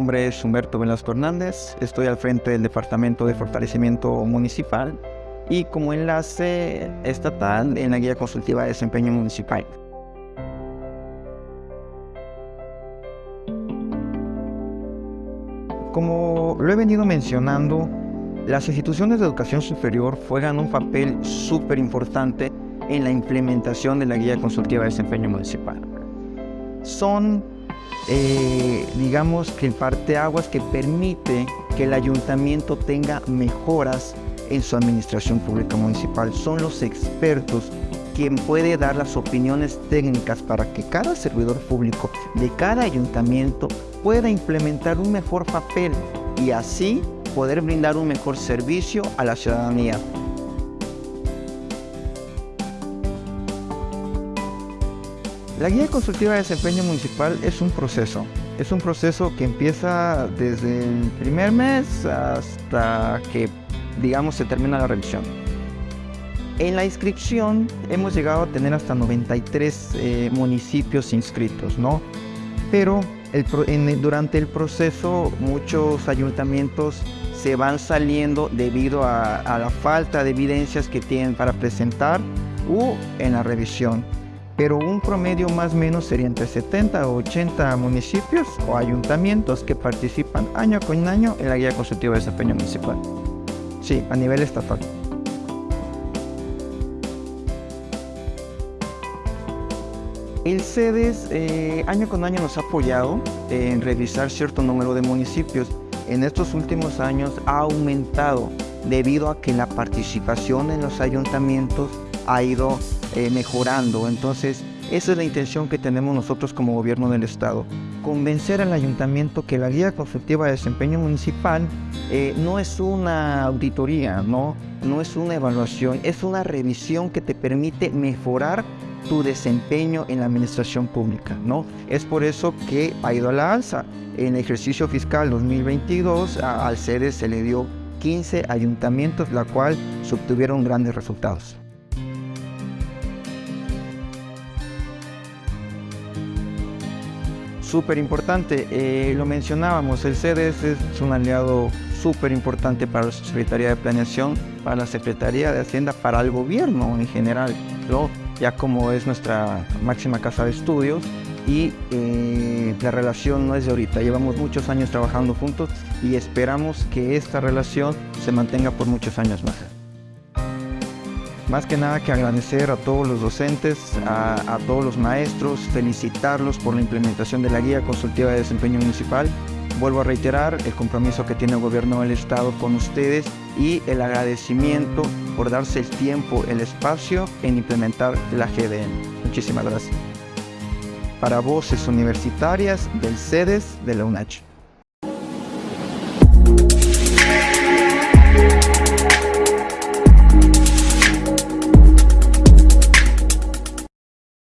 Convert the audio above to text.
nombre es Humberto Velasco Hernández, estoy al frente del Departamento de Fortalecimiento Municipal y como enlace estatal en la Guía Consultiva de Desempeño Municipal. Como lo he venido mencionando, las instituciones de educación superior juegan un papel súper importante en la implementación de la Guía Consultiva de Desempeño Municipal. Son, eh, digamos, que el parteaguas que permite que el ayuntamiento tenga mejoras en su administración pública municipal. Son los expertos quien puede dar las opiniones técnicas para que cada servidor público de cada ayuntamiento pueda implementar un mejor papel y así poder brindar un mejor servicio a la ciudadanía. La guía consultiva de desempeño municipal es un proceso. Es un proceso que empieza desde el primer mes hasta que, digamos, se termina la revisión. En la inscripción hemos llegado a tener hasta 93 eh, municipios inscritos, ¿no? Pero durante el proceso muchos ayuntamientos se van saliendo debido a, a, la falta de evidencias que tienen para presentar u en la revisión. Pero un promedio más o menos sería entre 70 o 80 municipios o ayuntamientos que participan año con año en la guía consultiva de desempeño municipal. Sí, a nivel estatal. El CEDES eh, año con año nos ha apoyado en revisar cierto número de municipios. En estos últimos años ha aumentado debido a que la participación en los ayuntamientos ha ido eh, mejorando. Entonces, esa es la intención que tenemos nosotros como gobierno del Estado. Convencer al ayuntamiento que la guía consultiva de desempeño municipal eh, no es una auditoría, ¿no? no es una evaluación, es una revisión que te permite mejorar tu desempeño en la administración pública, ¿no? Es por eso que ha ido a la alza. En el ejercicio fiscal 2022 al CEDES se le dio 15 ayuntamientos, la cual obtuvieron grandes resultados. Súper importante, eh, lo mencionábamos, el CEDES es un aliado súper importante para la Secretaría de Planeación, para la Secretaría de Hacienda, para el gobierno en general, ¿no? ya como es nuestra máxima casa de estudios y eh, la relación no es de ahorita, llevamos muchos años trabajando juntos y esperamos que esta relación se mantenga por muchos años más. Más que nada que agradecer a todos los docentes, a, todos los maestros, felicitarlos por la implementación de la Guía Consultiva de Desempeño Municipal Vuelvo a reiterar el compromiso que tiene el gobierno del estado con ustedes y el agradecimiento por darse el tiempo, el espacio en implementar la GDN. Muchísimas gracias. Para voces universitarias del CEDES de la UNACH.